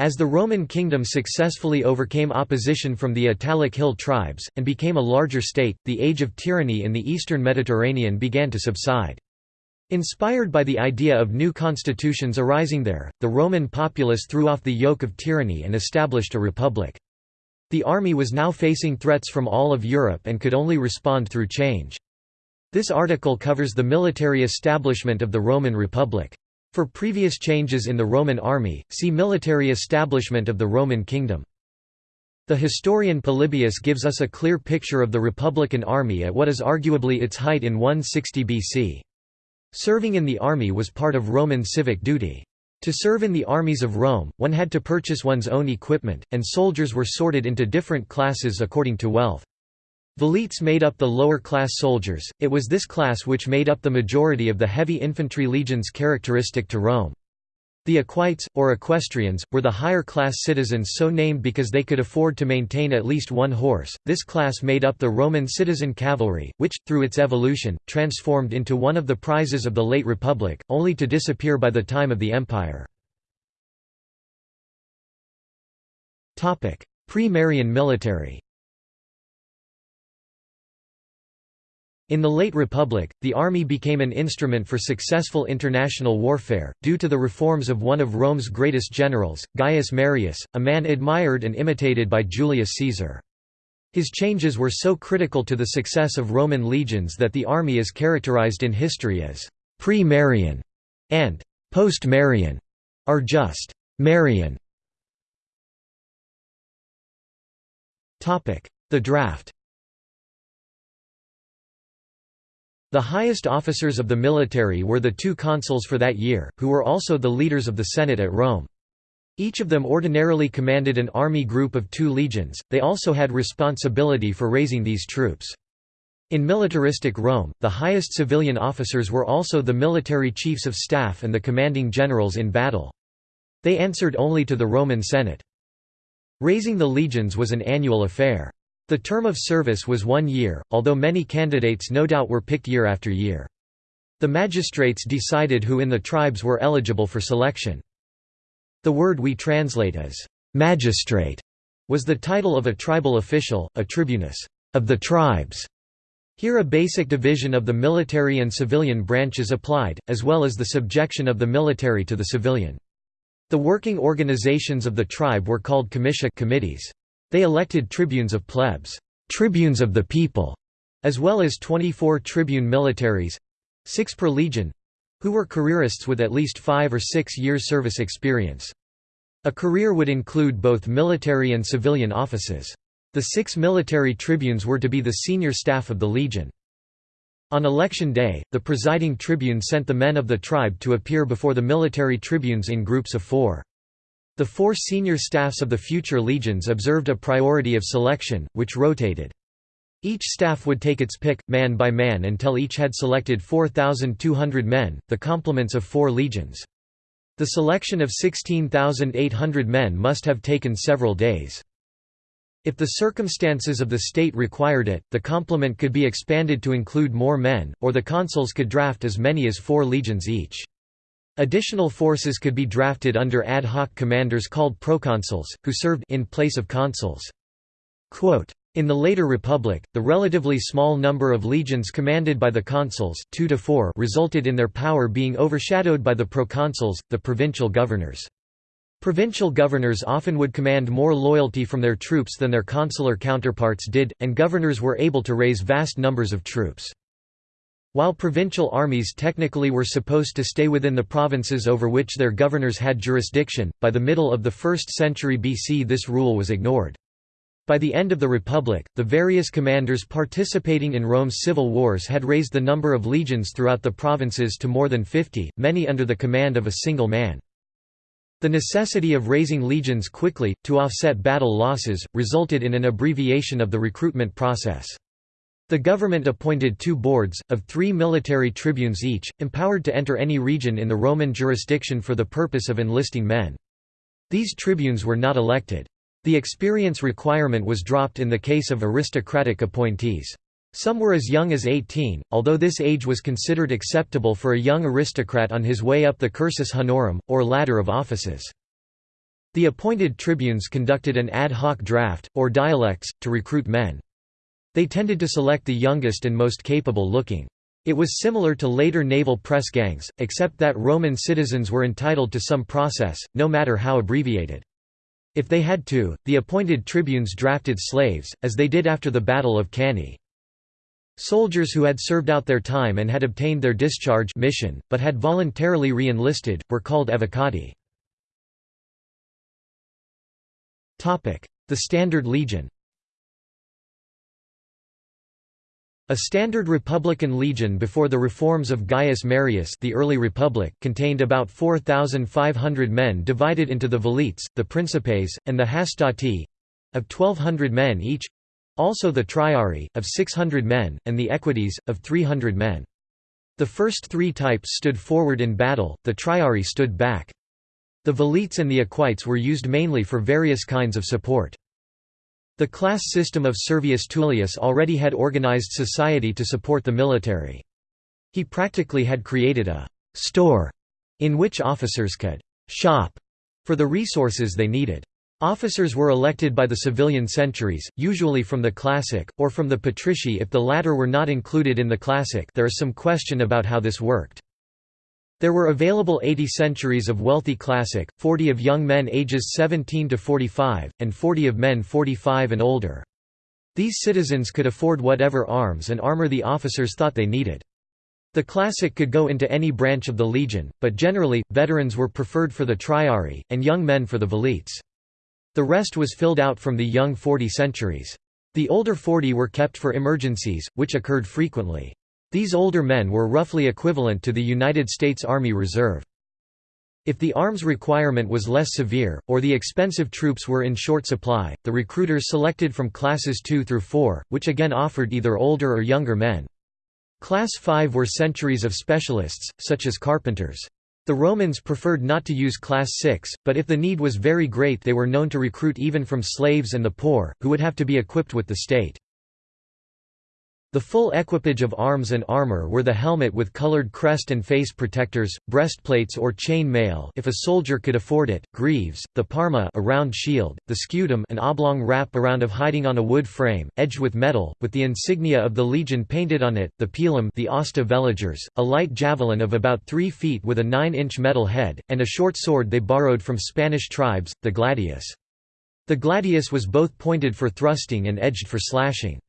As the Roman kingdom successfully overcame opposition from the Italic hill tribes, and became a larger state, the age of tyranny in the eastern Mediterranean began to subside. Inspired by the idea of new constitutions arising there, the Roman populace threw off the yoke of tyranny and established a republic. The army was now facing threats from all of Europe and could only respond through change. This article covers the military establishment of the Roman Republic. For previous changes in the Roman army, see Military establishment of the Roman kingdom. The historian Polybius gives us a clear picture of the Republican army at what is arguably its height in 160 BC. Serving in the army was part of Roman civic duty. To serve in the armies of Rome, one had to purchase one's own equipment, and soldiers were sorted into different classes according to wealth. Velites made up the lower-class soldiers, it was this class which made up the majority of the heavy infantry legions characteristic to Rome. The equites, or equestrians, were the higher-class citizens so named because they could afford to maintain at least one horse. This class made up the Roman citizen cavalry, which, through its evolution, transformed into one of the prizes of the late Republic, only to disappear by the time of the Empire. Pre-Marian military In the late Republic, the army became an instrument for successful international warfare, due to the reforms of one of Rome's greatest generals, Gaius Marius, a man admired and imitated by Julius Caesar. His changes were so critical to the success of Roman legions that the army is characterized in history as pre-Marian and post-Marian, or just Marian. The draft The highest officers of the military were the two consuls for that year, who were also the leaders of the Senate at Rome. Each of them ordinarily commanded an army group of two legions, they also had responsibility for raising these troops. In militaristic Rome, the highest civilian officers were also the military chiefs of staff and the commanding generals in battle. They answered only to the Roman Senate. Raising the legions was an annual affair. The term of service was one year, although many candidates no doubt were picked year after year. The magistrates decided who in the tribes were eligible for selection. The word we translate as magistrate was the title of a tribal official, a tribunus of the tribes. Here a basic division of the military and civilian branches applied, as well as the subjection of the military to the civilian. The working organizations of the tribe were called comitia committees. They elected tribunes of plebs, tribunes of the people, as well as 24 tribune militaries—six per legion—who were careerists with at least five or six years service experience. A career would include both military and civilian offices. The six military tribunes were to be the senior staff of the legion. On election day, the presiding tribune sent the men of the tribe to appear before the military tribunes in groups of four. The four senior staffs of the future legions observed a priority of selection, which rotated. Each staff would take its pick, man by man until each had selected 4,200 men, the complements of four legions. The selection of 16,800 men must have taken several days. If the circumstances of the state required it, the complement could be expanded to include more men, or the consuls could draft as many as four legions each. Additional forces could be drafted under ad hoc commanders called proconsuls, who served in place of consuls. Quote, in the later Republic, the relatively small number of legions commanded by the consuls 2 to 4 resulted in their power being overshadowed by the proconsuls, the provincial governors. Provincial governors often would command more loyalty from their troops than their consular counterparts did, and governors were able to raise vast numbers of troops. While provincial armies technically were supposed to stay within the provinces over which their governors had jurisdiction, by the middle of the 1st century BC this rule was ignored. By the end of the Republic, the various commanders participating in Rome's civil wars had raised the number of legions throughout the provinces to more than 50, many under the command of a single man. The necessity of raising legions quickly, to offset battle losses, resulted in an abbreviation of the recruitment process. The government appointed two boards, of three military tribunes each, empowered to enter any region in the Roman jurisdiction for the purpose of enlisting men. These tribunes were not elected. The experience requirement was dropped in the case of aristocratic appointees. Some were as young as 18, although this age was considered acceptable for a young aristocrat on his way up the cursus honorum, or ladder of offices. The appointed tribunes conducted an ad hoc draft, or dilectus, to recruit men. They tended to select the youngest and most capable looking. It was similar to later naval press gangs, except that Roman citizens were entitled to some process, no matter how abbreviated. If they had to, the appointed tribunes drafted slaves, as they did after the Battle of Cannae. Soldiers who had served out their time and had obtained their discharge mission, but had voluntarily re-enlisted, were called evocati. The Standard Legion A standard Republican legion before the reforms of Gaius Marius the early Republic contained about 4,500 men divided into the velites, the principes, and the hastati—of 1,200 men each—also the triarii, of 600 men, and the equites, of 300 men. The first three types stood forward in battle, the triarii stood back. The velites and the equites were used mainly for various kinds of support. The class system of Servius Tullius already had organized society to support the military. He practically had created a «store» in which officers could «shop» for the resources they needed. Officers were elected by the civilian centuries, usually from the classis, or from the patrici if the latter were not included in the classis there is some question about how this worked. There were available 80 centuries of wealthy classis, 40 of young men ages 17 to 45, and 40 of men 45 and older. These citizens could afford whatever arms and armor the officers thought they needed. The classis could go into any branch of the legion, but generally, veterans were preferred for the triarii, and young men for the velites. The rest was filled out from the young 40 centuries. The older 40 were kept for emergencies, which occurred frequently. These older men were roughly equivalent to the United States Army Reserve. If the arms requirement was less severe, or the expensive troops were in short supply, the recruiters selected from classes 2 through 4, which again offered either older or younger men. Class 5 were centuries of specialists, such as carpenters. The Romans preferred not to use Class 6, but if the need was very great they were known to recruit even from slaves and the poor, who would have to be equipped with the state. The full equipage of arms and armor were the helmet with colored crest and face protectors, breastplates or chain mail if a soldier could afford it, greaves, the parma a round shield, the scutum an oblong wrap around of hiding on a wood frame, edged with metal, with the insignia of the legion painted on it, the pilum the asta veligers, a light javelin of about 3 feet with a 9-inch metal head, and a short sword they borrowed from Spanish tribes, the gladius. The gladius was both pointed for thrusting and edged for slashing.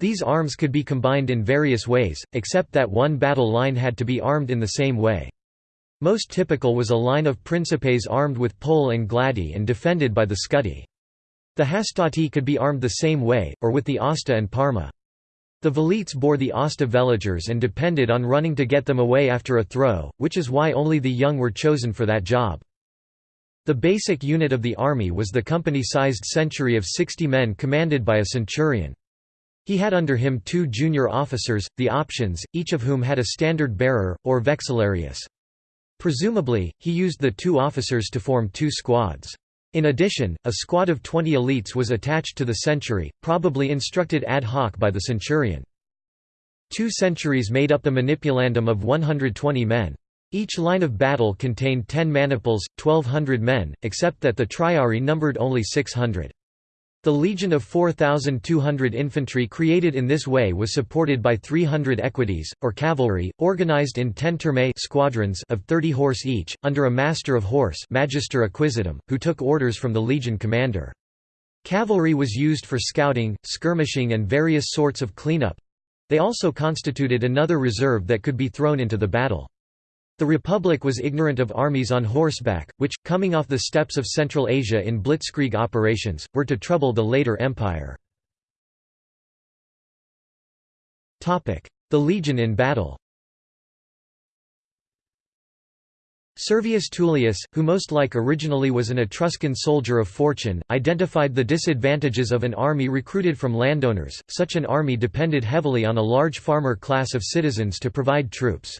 These arms could be combined in various ways, except that one battle line had to be armed in the same way. Most typical was a line of principes armed with pole and gladi and defended by the scudi. The hastati could be armed the same way, or with the asta and parma. The velites bore the asta veligers and depended on running to get them away after a throw, which is why only the young were chosen for that job. The basic unit of the army was the company-sized century of 60 men commanded by a centurion. He had under him two junior officers, the options, each of whom had a standard bearer, or vexillarius. Presumably, he used the two officers to form two squads. In addition, a squad of 20 elites was attached to the century, probably instructed ad hoc by the centurion. Two centuries made up the manipulandum of 120 men. Each line of battle contained 10 maniples, 1,200 men, except that the triarii numbered only 600. The legion of 4,200 infantry created in this way was supported by 300 equites, or cavalry, organized in ten squadrons of 30 horse each, under a master of horse magister equitum, who took orders from the legion commander. Cavalry was used for scouting, skirmishing and various sorts of cleanup. They also constituted another reserve that could be thrown into the battle. The Republic was ignorant of armies on horseback, which, coming off the steppes of Central Asia in blitzkrieg operations, were to trouble the later empire. The legion in battle Servius Tullius, who most like originally was an Etruscan soldier of fortune, identified the disadvantages of an army recruited from landowners. Such an army depended heavily on a large farmer class of citizens to provide troops.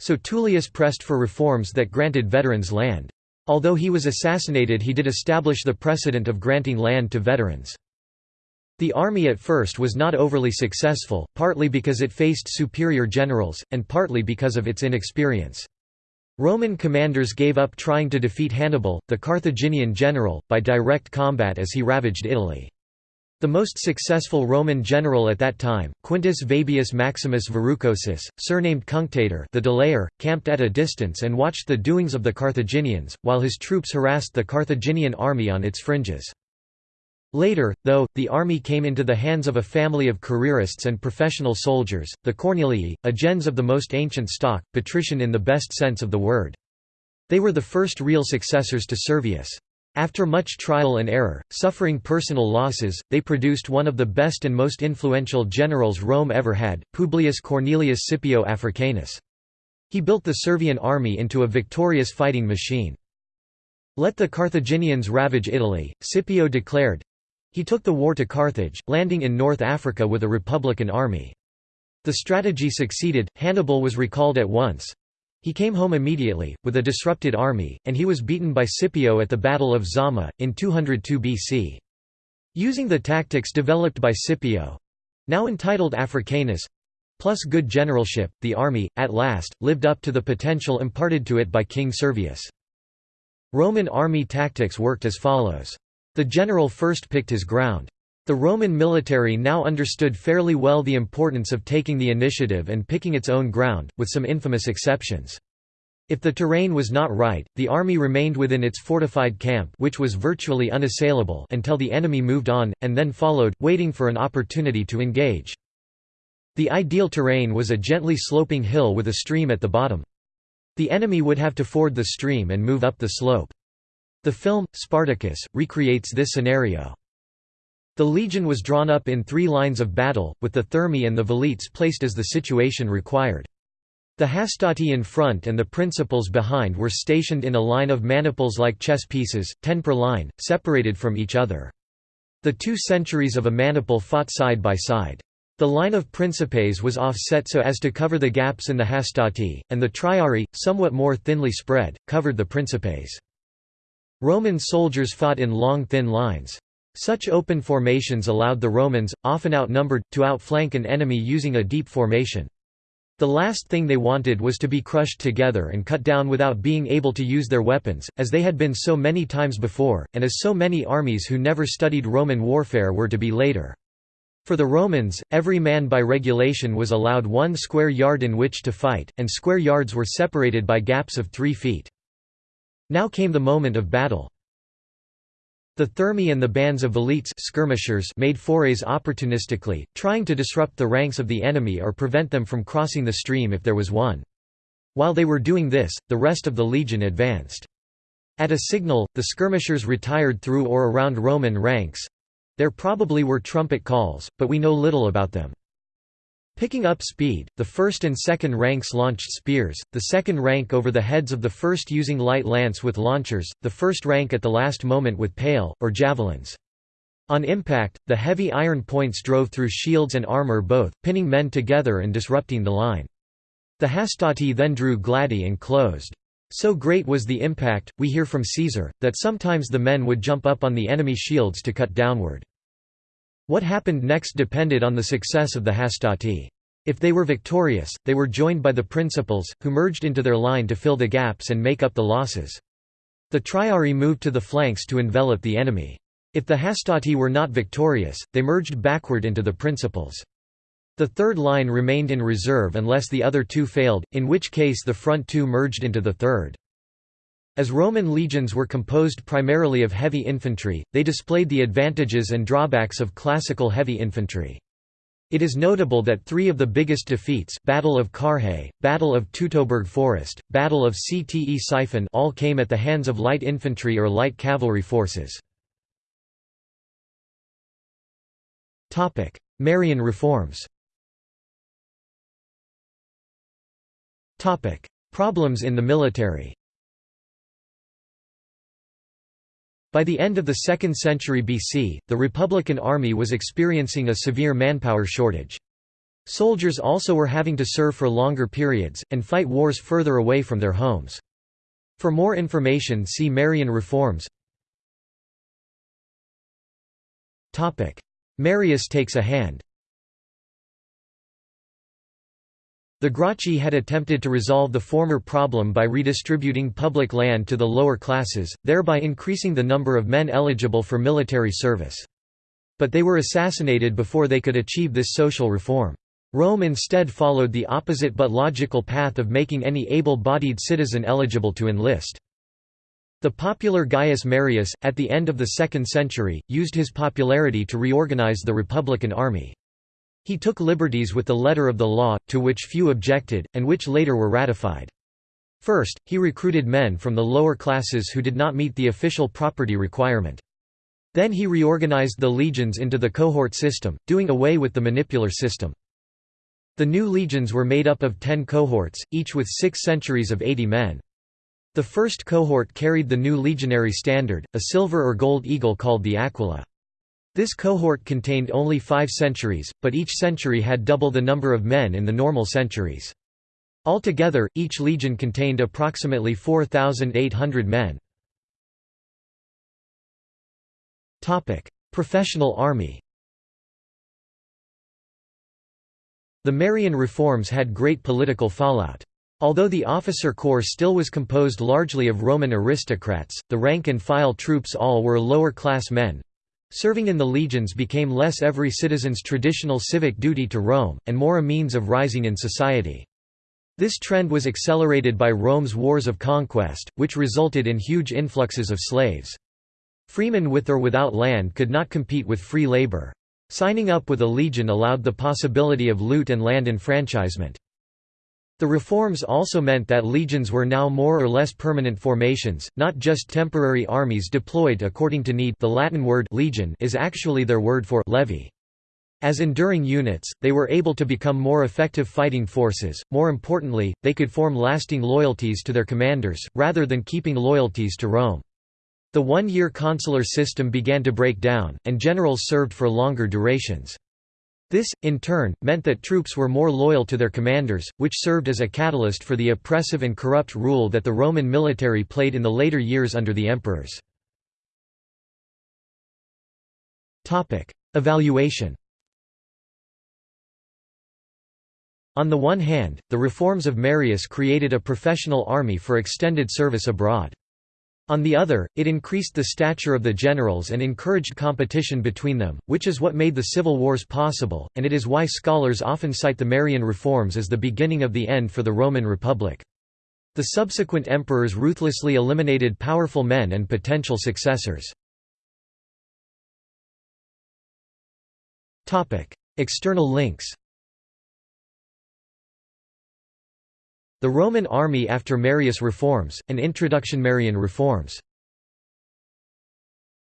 So Tullius pressed for reforms that granted veterans land. Although he was assassinated he did establish the precedent of granting land to veterans. The army at first was not overly successful, partly because it faced superior generals, and partly because of its inexperience. Roman commanders gave up trying to defeat Hannibal, the Carthaginian general, by direct combat as he ravaged Italy. The most successful Roman general at that time, Quintus Fabius Maximus Verrucosus, surnamed Cunctator the Delayer, camped at a distance and watched the doings of the Carthaginians, while his troops harassed the Carthaginian army on its fringes. Later, though, the army came into the hands of a family of careerists and professional soldiers, the Cornelii, a gens of the most ancient stock, patrician in the best sense of the word. They were the first real successors to Servius. After much trial and error, suffering personal losses, they produced one of the best and most influential generals Rome ever had, Publius Cornelius Scipio Africanus. He built the Servian army into a victorious fighting machine. Let the Carthaginians ravage Italy, Scipio declared, he took the war to Carthage, landing in North Africa with a republican army. The strategy succeeded, Hannibal was recalled at once. He came home immediately, with a disrupted army, and he was beaten by Scipio at the Battle of Zama, in 202 BC. Using the tactics developed by Scipio—now entitled Africanus—plus good generalship, the army, at last, lived up to the potential imparted to it by King Servius. Roman army tactics worked as follows. The general first picked his ground. The Roman military now understood fairly well the importance of taking the initiative and picking its own ground, with some infamous exceptions. If the terrain was not right, the army remained within its fortified camp which was virtually unassailable until the enemy moved on, and then followed, waiting for an opportunity to engage. The ideal terrain was a gently sloping hill with a stream at the bottom. The enemy would have to ford the stream and move up the slope. The film, Spartacus, recreates this scenario. The legion was drawn up in three lines of battle, with the Thermae and the Velites placed as the situation required. The hastati in front and the principals behind were stationed in a line of maniples like chess pieces, ten per line, separated from each other. The two centuries of a maniple fought side by side. The line of principes was offset so as to cover the gaps in the hastati, and the triarii, somewhat more thinly spread, covered the principes. Roman soldiers fought in long thin lines. Such open formations allowed the Romans, often outnumbered, to outflank an enemy using a deep formation. The last thing they wanted was to be crushed together and cut down without being able to use their weapons, as they had been so many times before, and as so many armies who never studied Roman warfare were to be later. For the Romans, every man by regulation was allowed one square yard in which to fight, and square yards were separated by gaps of three feet. Now came the moment of battle. The Thermi and the bands of velites skirmishers made forays opportunistically, trying to disrupt the ranks of the enemy or prevent them from crossing the stream if there was one. While they were doing this, the rest of the legion advanced. At a signal, the skirmishers retired through or around Roman ranks. There probably were trumpet calls, but we know little about them. Picking up speed, the first and second ranks launched spears, the second rank over the heads of the first using light lance with launchers, the first rank at the last moment with pale, or javelins. On impact, the heavy iron points drove through shields and armor both, pinning men together and disrupting the line. The hastati then drew gladi and closed. So great was the impact, we hear from Caesar, that sometimes the men would jump up on the enemy shields to cut downward. What happened next depended on the success of the hastati. If they were victorious, they were joined by the principals, who merged into their line to fill the gaps and make up the losses. The triarii moved to the flanks to envelop the enemy. If the hastati were not victorious, they merged backward into the principals. The third line remained in reserve unless the other two failed, in which case the front two merged into the third. As Roman legions were composed primarily of heavy infantry, they displayed the advantages and drawbacks of classical heavy infantry. It is notable that three of the biggest defeats Battle of Carrhae, Battle of Teutoburg Forest, Battle of Ctesiphon all came at the hands of light infantry or light cavalry forces. Marian reforms Problems in the military By the end of the 2nd century BC, the Republican army was experiencing a severe manpower shortage. Soldiers also were having to serve for longer periods, and fight wars further away from their homes. For more information see Marian reforms Marius takes a hand The Gracchi had attempted to resolve the former problem by redistributing public land to the lower classes, thereby increasing the number of men eligible for military service. But they were assassinated before they could achieve this social reform. Rome instead followed the opposite but logical path of making any able-bodied citizen eligible to enlist. The popular Gaius Marius, at the end of the 2nd century, used his popularity to reorganize the Republican army. He took liberties with the letter of the law, to which few objected, and which later were ratified. First, he recruited men from the lower classes who did not meet the official property requirement. Then he reorganized the legions into the cohort system, doing away with the manipular system. The new legions were made up of ten cohorts, each with six centuries of 80 men. The first cohort carried the new legionary standard, a silver or gold eagle called the aquila. This cohort contained only five centuries, but each century had double the number of men in the normal centuries. Altogether, each legion contained approximately 4,800 men. Professional army The Marian reforms had great political fallout. Although the officer corps still was composed largely of Roman aristocrats, the rank-and-file troops all were lower-class men, Serving in the legions became less every citizen's traditional civic duty to Rome, and more a means of rising in society. This trend was accelerated by Rome's wars of conquest, which resulted in huge influxes of slaves. Freemen with or without land could not compete with free labor. Signing up with a legion allowed the possibility of loot and land enfranchisement. The reforms also meant that legions were now more or less permanent formations, not just temporary armies deployed according to need the Latin word legion is actually their word for levy. As enduring units, they were able to become more effective fighting forces, more importantly, they could form lasting loyalties to their commanders, rather than keeping loyalties to Rome. The one-year consular system began to break down, and generals served for longer durations. This, in turn, meant that troops were more loyal to their commanders, which served as a catalyst for the oppressive and corrupt rule that the Roman military played in the later years under the emperors. Evaluation On the one hand, the reforms of Marius created a professional army for extended service abroad. On the other, it increased the stature of the generals and encouraged competition between them, which is what made the civil wars possible, and it is why scholars often cite the Marian reforms as the beginning of the end for the Roman Republic. The subsequent emperors ruthlessly eliminated powerful men and potential successors. External links The Roman army after Marius reforms, an introduction Marian reforms